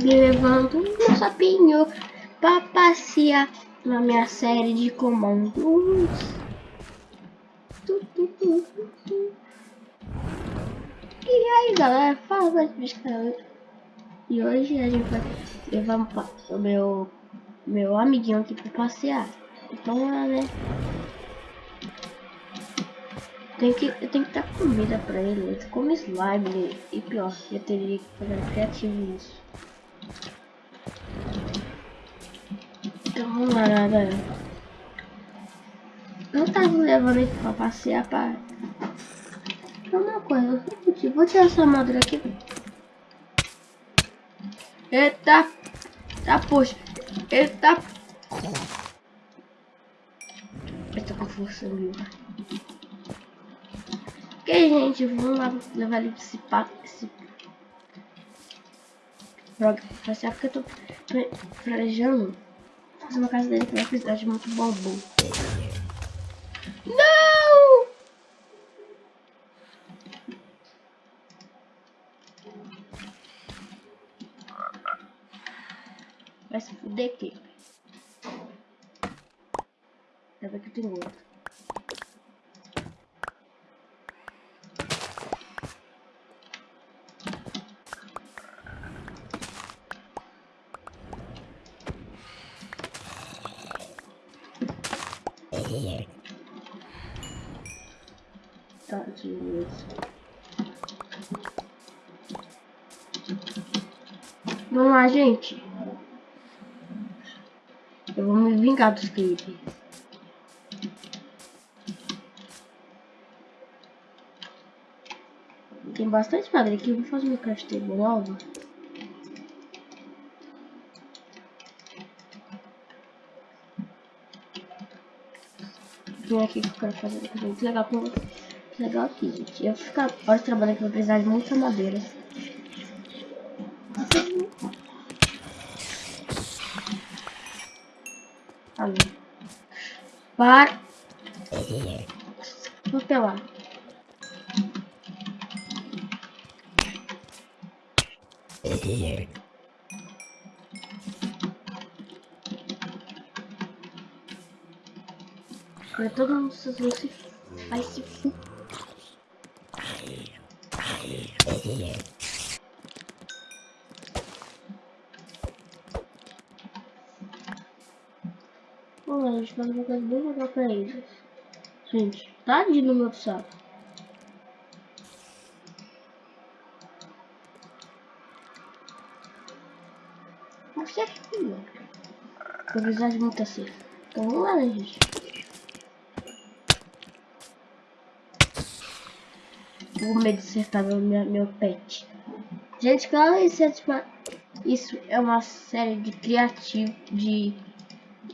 levando um sapinho pra passear na minha série de comandos. E aí galera, fala de E hoje a gente vai levar o meu, meu amiguinho aqui pra passear. Então lá, né? Tem que, eu tenho que dar comida pra ele. Ele come slime e pior, eu teria que fazer criativo isso. Lá, galera. Eu tava levando ele pra passear pra... Uma coisa, eu vou tirar essa armadura aqui. Eita! Tá, poxa! Eita! Eita com força mil. Ok, gente, vamos lá levar ele pra esse papo. Esse... Pra passear porque eu tô planejando fazer uma casa dele que vai precisar de muito bambu. Não! Vai se fuder aqui. Deve que tem outro. Vamos lá, gente. Eu vou me vingar dos clipes. Tem bastante madeira aqui. Vou fazer uma castelo nova. Vem aqui que eu quero fazer uma muito legal com legal aqui, gente. Eu vou ficar horas trabalhando que vou precisar de muita madeira. Ali. Para. Vou pelar. Agora todo mundo se vai se fu. Vamos lá, a gente faz uma coisa bem legal pra eles. Gente, tá de no meu saco. Mas é filho. Vou precisar de muita cerca. Então vamos lá, né, gente? O medo de acertar meu, meu pet. Gente, claro, isso é, tipo, isso é uma série de criativo de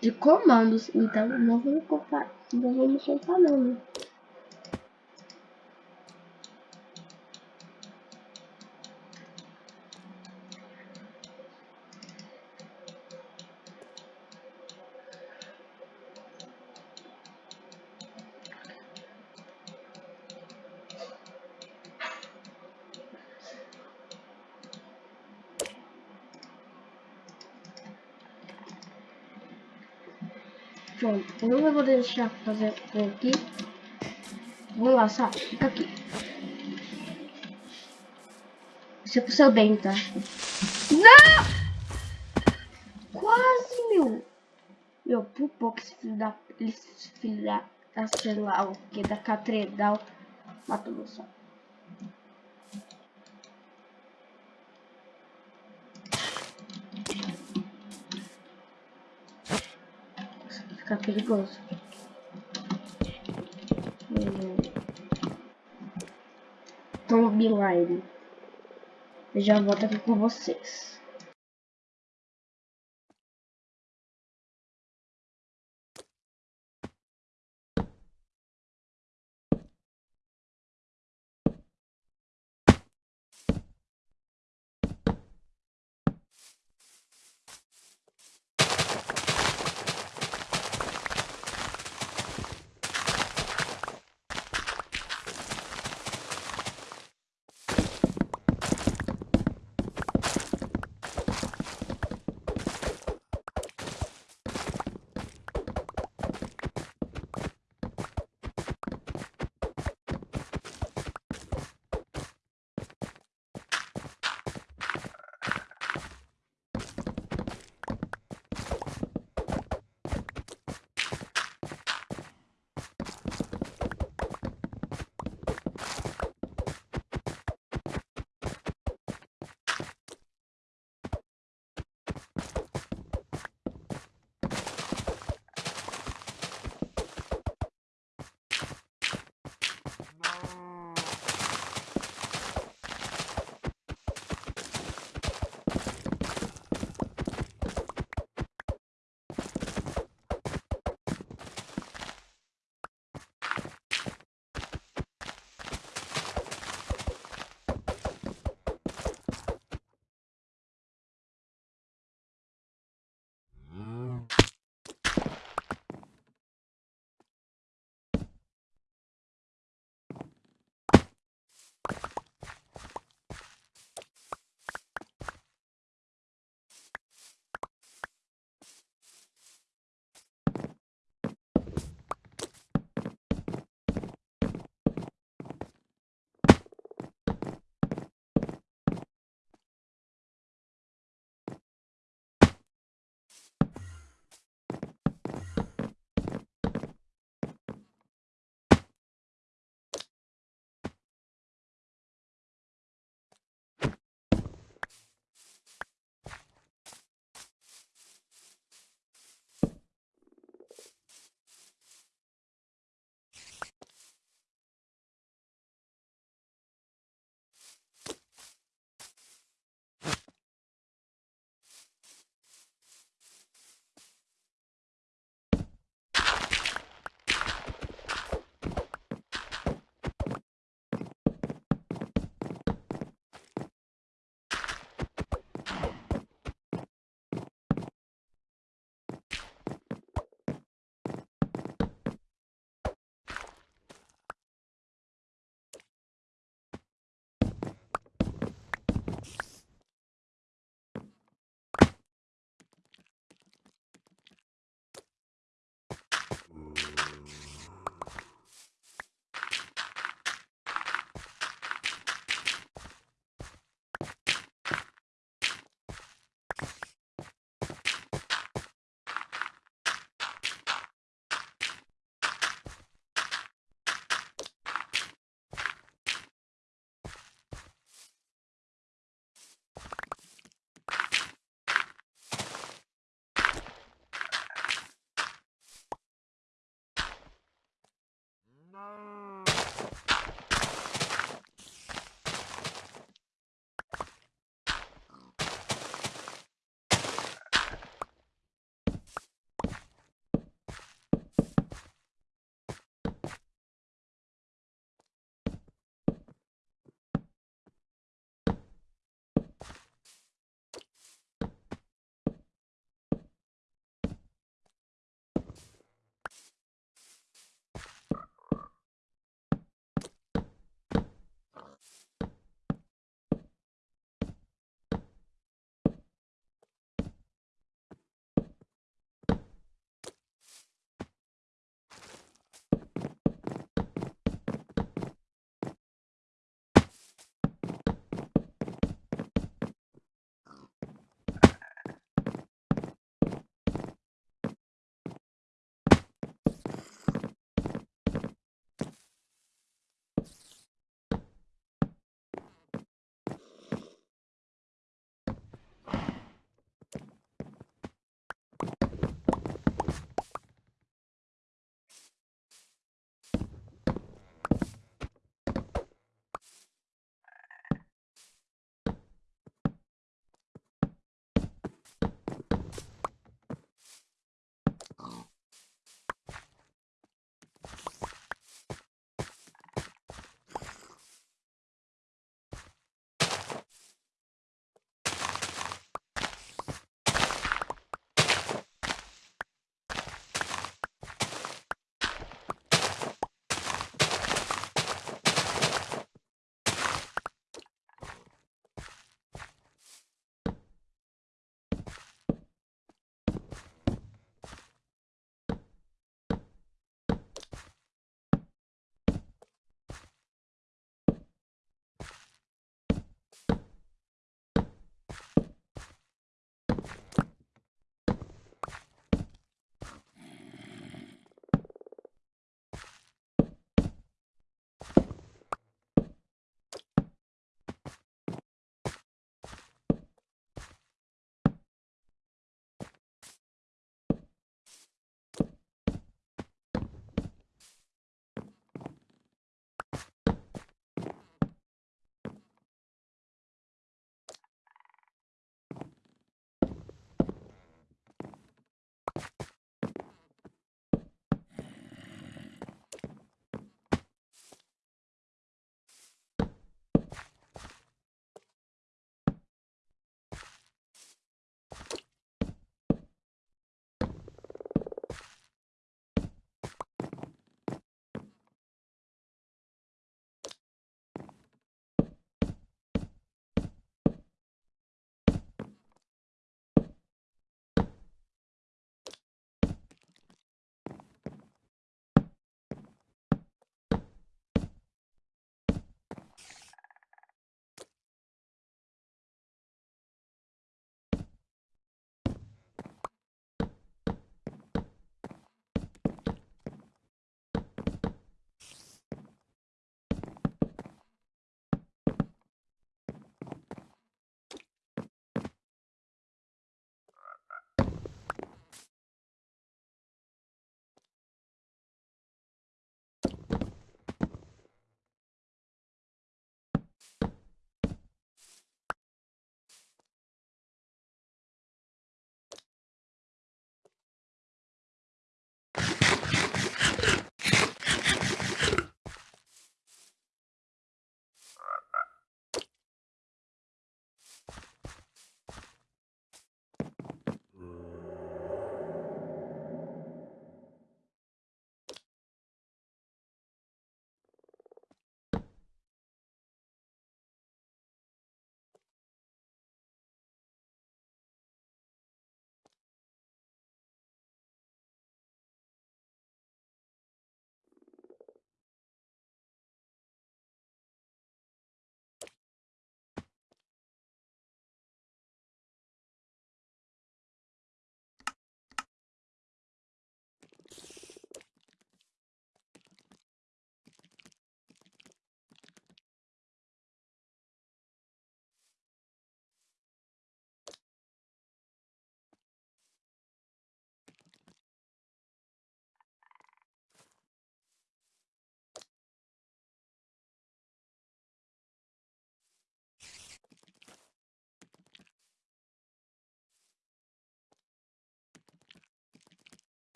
de comandos. Então não me culpar, não me culpar não, né? Pronto, eu não vou deixar fazer aqui. Vou sabe? Fica aqui. Isso é pro seu bem, tá? Não! Quase, meu! Meu, por pouco esse filho da... Esse filho da... da lá, o que? Da catredal. Matou meu só. Ficar perigoso. Tomb Line. Eu já volto aqui com vocês.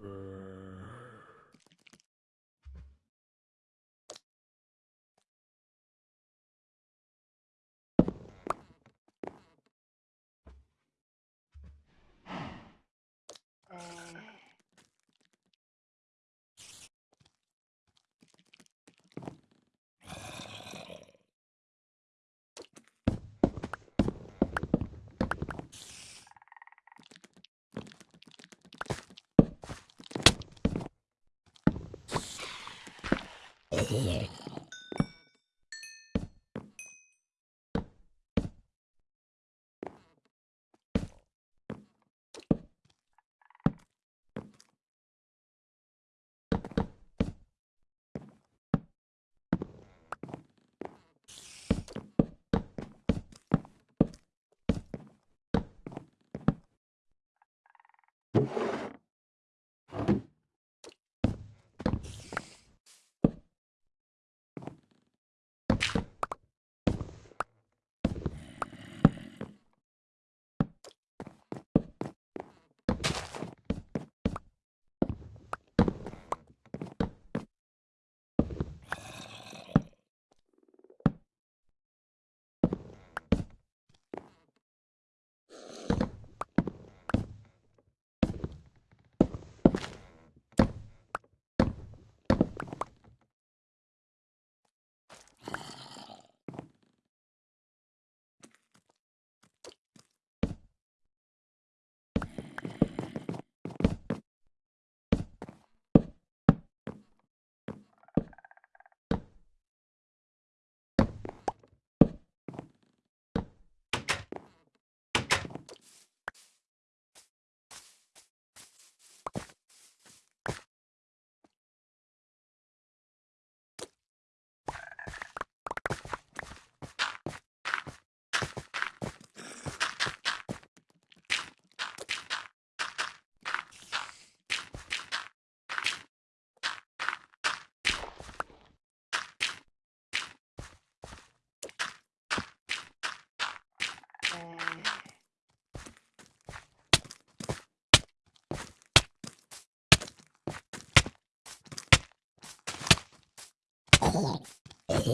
Super. Yeah.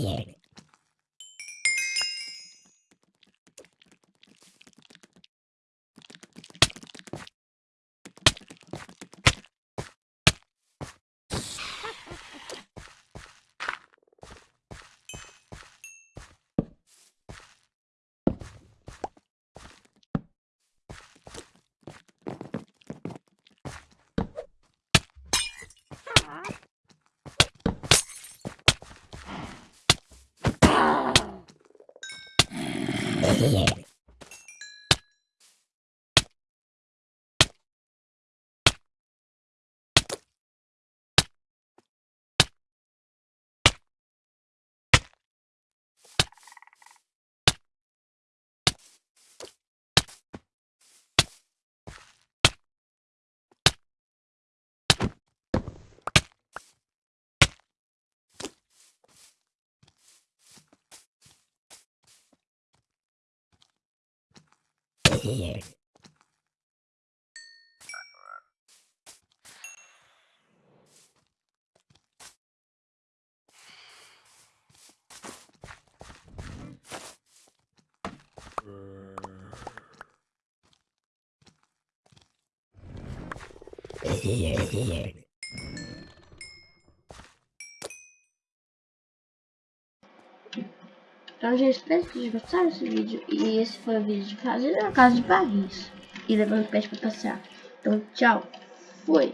here. Huh? Yeah. Here. Here, here. Então, gente, espero que vocês gostaram desse vídeo. E esse foi o vídeo de fazer a casa de Paris. E levando o peixe pra passear. Então, tchau. Fui.